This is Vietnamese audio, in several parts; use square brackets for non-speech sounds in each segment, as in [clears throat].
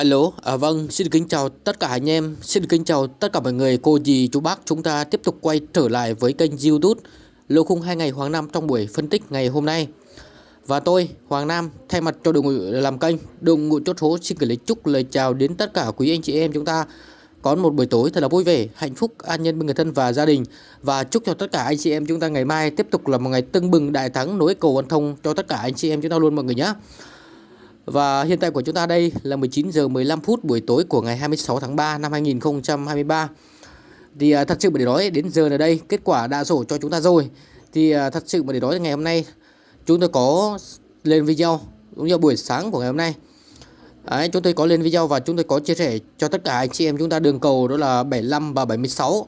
Alo, à, vâng, xin kính chào tất cả anh em, xin kính chào tất cả mọi người, cô dì, chú bác Chúng ta tiếp tục quay trở lại với kênh youtube Lô khung 2 ngày Hoàng Nam trong buổi phân tích ngày hôm nay. Và tôi, Hoàng Nam, thay mặt cho đội ngũ làm kênh, đội ngũ chốt số xin gửi lời chúc lời chào đến tất cả quý anh chị em chúng ta Có một buổi tối thật là vui vẻ, hạnh phúc, an nhân bên người thân và gia đình. Và chúc cho tất cả anh chị em chúng ta ngày mai tiếp tục là một ngày tưng bừng đại thắng nối cầu văn thông cho tất cả anh chị em chúng ta luôn mọi người nhé và hiện tại của chúng ta đây là 19 giờ 15 phút buổi tối của ngày 26 tháng 3 năm 2023. Thì à, thật sự mà để nói đến giờ này đây kết quả đã sổ cho chúng ta rồi. Thì à, thật sự mà để nói ngày hôm nay chúng tôi có lên video cũng như buổi sáng của ngày hôm nay. Đấy, chúng tôi có lên video và chúng tôi có chia sẻ cho tất cả anh chị em chúng ta đường cầu đó là 75 và 76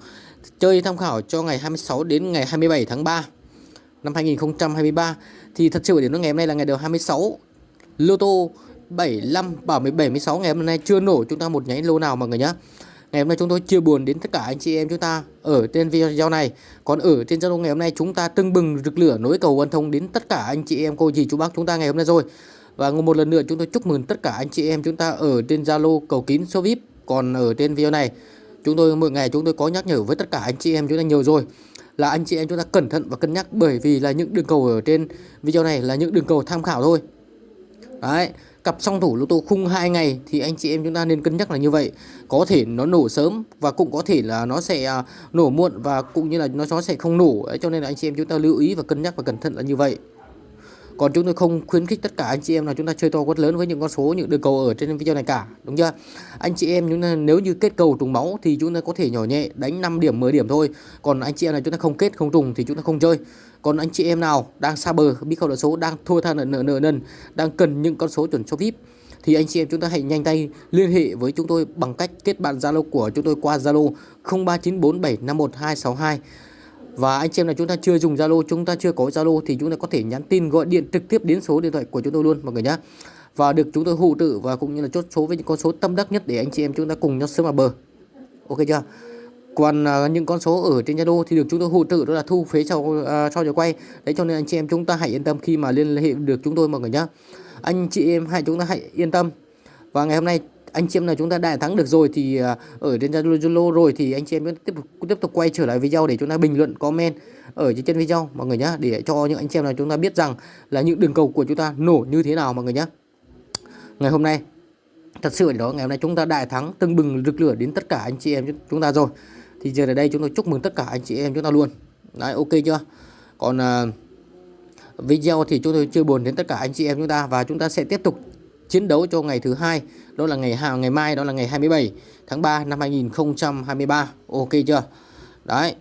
chơi tham khảo cho ngày 26 đến ngày 27 tháng 3 năm 2023 thì thật sự đến ngày hôm nay là ngày đầu 26 lô tô 75 bảo 76 ngày hôm nay chưa nổ chúng ta một nháy lô nào mọi người nhé Ngày hôm nay chúng tôi chia buồn đến tất cả anh chị em chúng ta ở trên video này. Còn ở trên Zalo ngày hôm nay chúng ta tưng bừng rực lửa nối cầu văn thông đến tất cả anh chị em cô dì chú bác chúng ta ngày hôm nay rồi. Và một lần nữa chúng tôi chúc mừng tất cả anh chị em chúng ta ở trên Zalo cầu kín số VIP. Còn ở trên video này, chúng tôi mỗi ngày chúng tôi có nhắc nhở với tất cả anh chị em chúng ta nhiều rồi. Là anh chị em chúng ta cẩn thận và cân nhắc bởi vì là những đường cầu ở trên video này là những đường cầu tham khảo thôi. Đấy, cặp song thủ lô tô khung 2 ngày thì anh chị em chúng ta nên cân nhắc là như vậy. Có thể nó nổ sớm và cũng có thể là nó sẽ à, nổ muộn và cũng như là nó nó sẽ không nổ. Đấy, cho nên là anh chị em chúng ta lưu ý và cân nhắc và cẩn thận là như vậy. Còn chúng tôi không khuyến khích tất cả anh chị em là chúng ta chơi to quất lớn với những con số những đường cầu ở trên video này cả, đúng chưa? Anh chị em chúng ta nếu như kết cầu trùng máu thì chúng ta có thể nhỏ nhẹ đánh 5 điểm 10 điểm thôi. Còn anh chị em là chúng ta không kết không trùng thì chúng ta không chơi. Còn anh chị em nào đang xa bờ biết không nợ số đang thua tha nợ nợ nợ nần đang cần những con số chuẩn số VIP thì anh chị em chúng ta hãy nhanh tay liên hệ với chúng tôi bằng cách kết bạn Zalo của chúng tôi qua Zalo 0394751262 và anh chị em là chúng ta chưa dùng Zalo, chúng ta chưa có Zalo thì chúng ta có thể nhắn tin gọi điện trực tiếp đến số điện thoại của chúng tôi luôn mọi người nhé. Và được chúng tôi hỗ trợ và cũng như là chốt số với những con số tâm đắc nhất để anh chị em chúng ta cùng nhau sớm vào bờ. Ok chưa? Còn uh, những con số ở trên Zalo thì được chúng tôi hỗ trợ đó là thu phí sau uh, sau giờ quay. Đấy cho nên anh chị em chúng ta hãy yên tâm khi mà liên hệ được chúng tôi mọi người nhé. Anh chị em hãy chúng ta hãy yên tâm. Và ngày hôm nay anh chị em nào chúng ta đã thắng được rồi thì à, ở trên Zalo rồi thì anh chị em tiếp tục tiếp tục quay trở lại video để chúng ta bình luận comment ở trên video mọi người nhé để cho những anh chị em nào chúng ta biết rằng là những đường cầu của chúng ta nổ như thế nào mọi người nhé. Ngày hôm nay thật sự đó ngày hôm nay chúng ta đại thắng tưng bừng rực lửa đến tất cả anh chị em chúng ta rồi. Thì giờ ở đây chúng tôi chúc mừng tất cả anh chị em chúng ta luôn. Đấy ok chưa? Còn uh, video thì chúng tôi chưa buồn đến tất cả anh chị em chúng ta và chúng ta sẽ tiếp tục chiến đấu cho ngày thứ hai đó là ngày ngày mai đó là ngày 27 tháng 3 năm 2023 ok chưa? Đấy.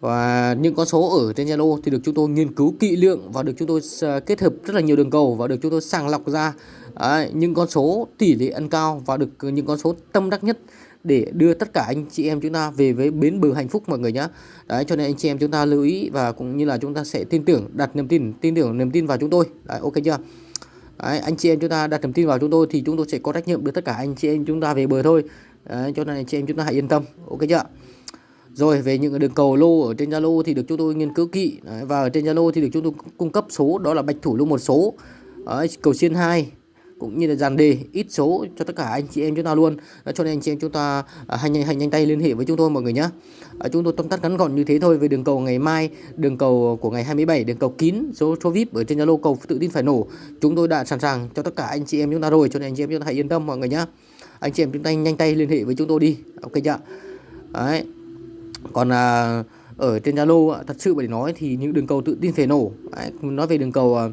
Và những con số ở trên Zalo thì được chúng tôi nghiên cứu kỹ lưỡng và được chúng tôi ờ, kết hợp rất là nhiều đường cầu và được chúng tôi sàng lọc ra. Đấy, những con số tỷ lệ ăn cao và được ờ, những con số tâm đắc nhất để đưa tất cả anh chị em chúng ta về với bến bờ hạnh phúc mọi người nhé đấy cho nên anh chị em chúng ta lưu ý và cũng như là chúng ta sẽ tin tưởng đặt niềm tin tin tưởng niềm tin vào chúng tôi. Đấy ok chưa? Đấy, anh chị em chúng ta đặt niềm tin vào chúng tôi thì chúng tôi sẽ có trách nhiệm đưa tất cả anh chị em chúng ta về bờ thôi. Đấy, cho nên anh chị em chúng ta hãy yên tâm. Ok chưa? Rồi về những đường cầu lô ở trên Zalo thì được chúng tôi nghiên cứu kỹ. Đấy, và ở trên Zalo thì được chúng tôi cung cấp số đó là bạch thủ lô một số. Đấy, cầu xiên 2 cũng như là dàn đề ít số cho tất cả anh chị em chúng ta luôn. Cho nên anh chị em chúng ta à, hành nhanh hành nhanh tay liên hệ với chúng tôi mọi người nhé à, chúng tôi tóm tắt ngắn gọn như thế thôi về đường cầu ngày mai đường cầu của ngày 27 đường cầu kín số số vip ở trên zalo cầu tự tin phải nổ. Chúng tôi đã sẵn sàng cho tất cả anh chị em chúng ta rồi cho nên anh chị em chúng ta hãy yên tâm mọi người nhé anh chị em chúng ta nhanh tay liên hệ với chúng tôi đi. Ok chưa? Đấy. Còn à, ở trên zalo à, thật sự để nói thì những đường cầu tự tin phải nổ. Đấy, nói về đường cầu à,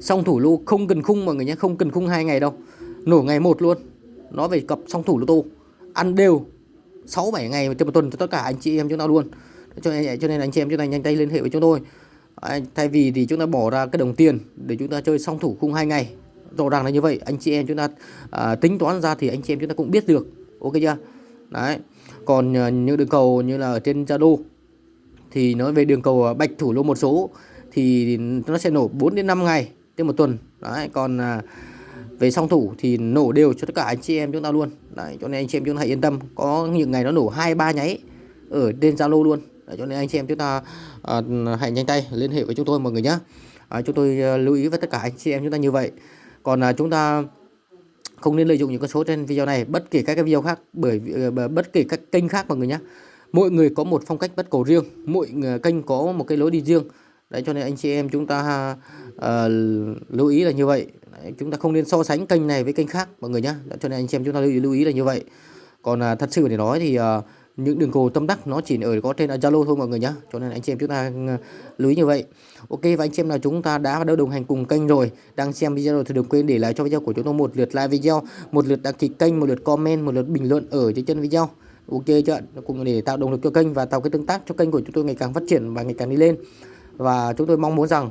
song thủ lô không cần khung mọi người nhé không cần khung hai ngày đâu. Nổ ngày một luôn. Nó về cặp song thủ lô tô. Ăn đều. 6 7 ngày trên một tuần cho tất cả anh chị em chúng ta luôn. Cho nên cho nên anh chị em chúng ta nhanh tay liên hệ với chúng tôi. À, thay vì thì chúng ta bỏ ra cái đồng tiền để chúng ta chơi song thủ khung hai ngày. Rõ ràng là như vậy. Anh chị em chúng ta à, tính toán ra thì anh chị em chúng ta cũng biết được. Ok chưa? Đấy. Còn à, những đường cầu như là ở trên Zalo thì nói về đường cầu à, bạch thủ lô một số thì nó sẽ nổ 4 đến 5 ngày trên một tuần. Đấy còn à, về song thủ thì nổ đều cho tất cả anh chị em chúng ta luôn. Đấy cho nên anh chị em chúng ta hãy yên tâm. Có những ngày nó nổ hai ba nháy ở trên zalo luôn. Đấy, cho nên anh chị em chúng ta à, hãy nhanh tay liên hệ với chúng tôi mọi người nhé à, chúng tôi à, lưu ý với tất cả anh chị em chúng ta như vậy. Còn à, chúng ta không nên lợi dụng những con số trên video này bất kể các cái video khác bởi à, bất kể các kênh khác mọi người nhé mỗi người có một phong cách bắt cầu riêng mỗi à, kênh có một cái lối đi riêng đấy cho nên anh chị em chúng ta uh, lưu ý là như vậy. Đấy, chúng ta không nên so sánh kênh này với kênh khác mọi người nhé cho nên anh chị em chúng ta lưu ý, lưu ý là như vậy. Còn uh, thật sự để nói thì uh, những đường cầu tâm đắc nó chỉ ở có trên Zalo thôi mọi người nhé cho nên anh chị em chúng ta ờ, lưu ý như vậy. Ok và anh chị em nào chúng ta đã đã đồng hành cùng kênh rồi đang xem video rồi thì đừng quên để lại cho video của chúng tôi một lượt like video một lượt đăng ký kênh một lượt comment một lượt bình luận ở dưới chân video. Ok chưa cùng để tạo động lực cho kênh và tạo cái tương tác cho kênh của chúng tôi ngày càng phát triển và ngày càng đi lên và chúng tôi mong muốn rằng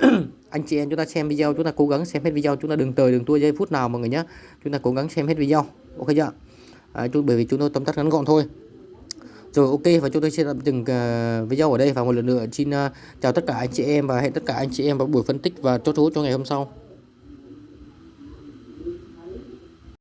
[clears throat] anh chị em chúng ta xem video chúng ta cố gắng xem hết video chúng ta đừng tời đừng tua giây phút nào mọi người nhé. Chúng ta cố gắng xem hết video ok chưa? À, chúng, bởi vì chúng tôi tóm tắt ngắn gọn thôi. Rồi ok và chúng tôi sẽ tạm dừng uh, video ở đây và một lần nữa xin uh, chào tất cả anh chị em và hẹn tất cả anh chị em vào buổi phân tích và chốt số cho ngày hôm sau.